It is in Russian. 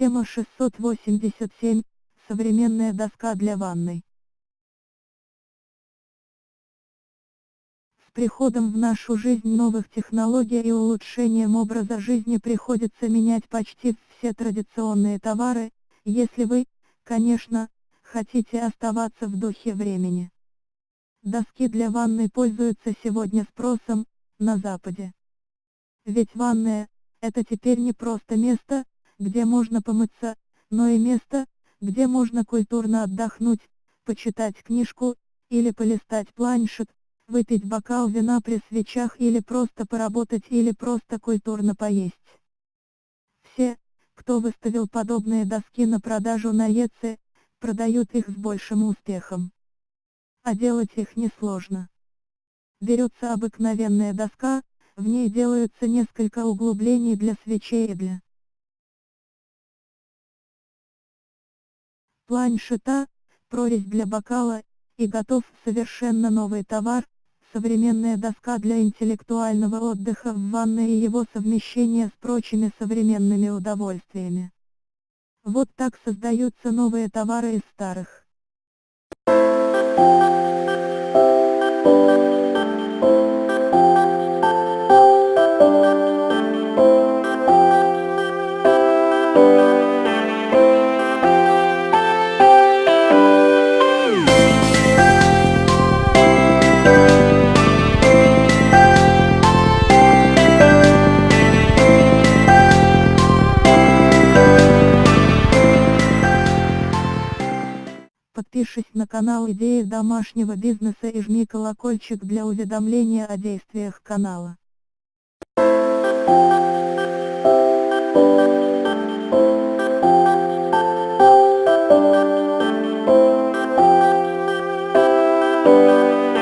Тема 687. Современная доска для ванной. С приходом в нашу жизнь новых технологий и улучшением образа жизни приходится менять почти все традиционные товары, если вы, конечно, хотите оставаться в духе времени. Доски для ванной пользуются сегодня спросом на Западе. Ведь ванная – это теперь не просто место, где можно помыться, но и место, где можно культурно отдохнуть, почитать книжку, или полистать планшет, выпить бокал вина при свечах или просто поработать или просто культурно поесть. Все, кто выставил подобные доски на продажу на ЕЦ, продают их с большим успехом. А делать их несложно. Берется обыкновенная доска, в ней делаются несколько углублений для свечей и для планшета, прорезь для бокала, и готов совершенно новый товар, современная доска для интеллектуального отдыха в ванной и его совмещение с прочими современными удовольствиями. Вот так создаются новые товары из старых. подпишись на канал Идеи домашнего бизнеса и жми колокольчик для уведомления о действиях канала. Thank you.